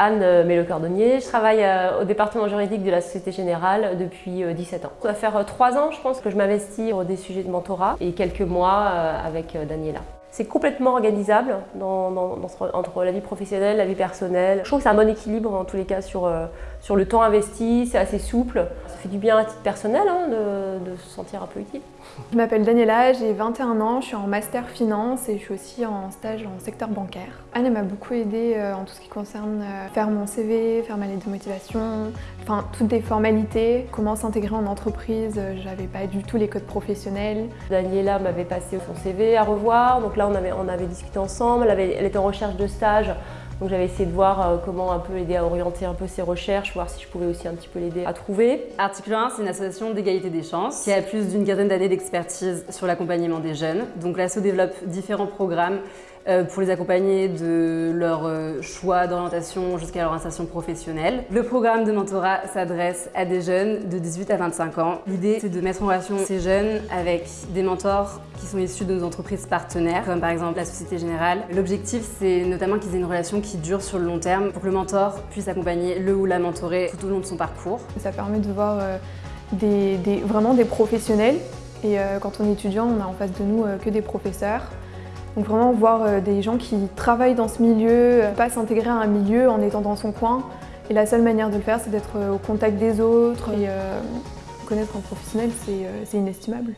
Anne Mélo-Cordonnier, je travaille au département juridique de la Société Générale depuis 17 ans. Ça va faire 3 ans, je pense, que je m'investis sur des sujets de mentorat et quelques mois avec Daniela. C'est complètement organisable entre la vie professionnelle, la vie personnelle. Je trouve que c'est un bon équilibre en tous les cas sur, euh, sur le temps investi, c'est assez souple. Ça fait du bien à titre personnel hein, de, se sentir un peu utile. Je m'appelle Daniela, j'ai 21 ans, je suis en master finance et je suis aussi en stage en secteur bancaire. Anne m'a beaucoup aidée euh, en tout ce qui concerne euh, faire mon CV, faire ma lettre de motivation, enfin toutes des formalités, comment s'intégrer en entreprise, j'avais pas du tout les codes professionnels. Daniela m'avait passé son CV à revoir, donc là on avait, discuté ensemble, elle, était en recherche de stage, donc j'avais essayé de voir euh, comment un peu l'aider à orienter un peu ses recherches, voir si je pouvais aussi un petit peu l'aider à trouver. Article 1, c'est une association d'égalité des chances qui a plus d'une quinzaine d'années d'expertise sur l'accompagnement des jeunes. Donc l'asso développe différents programmes pour les accompagner de leur euh, choix d'orientation jusqu'à leur insertion professionnelle. Le programme de mentorat s'adresse à des jeunes de 18 à 25 ans. L'idée, c'est de mettre en relation ces jeunes avec des mentors qui sont issus de nos entreprises partenaires, comme par exemple la Société Générale. L'objectif, c'est notamment qu'ils aient une relation qui dure sur le long terme pour que le mentor puisse accompagner le ou la mentorée tout au long de son parcours. Ça permet de voir euh, vraiment des professionnels et quand on est étudiant, on a en face de nous que des professeurs. Donc vraiment voir euh, des gens qui travaillent dans ce milieu, euh, pas s'intégrer à un milieu en étant dans son coin. Et la seule manière de le faire, c'est d'être euh, au contact des autres. Et connaître un professionnel, c'est inestimable.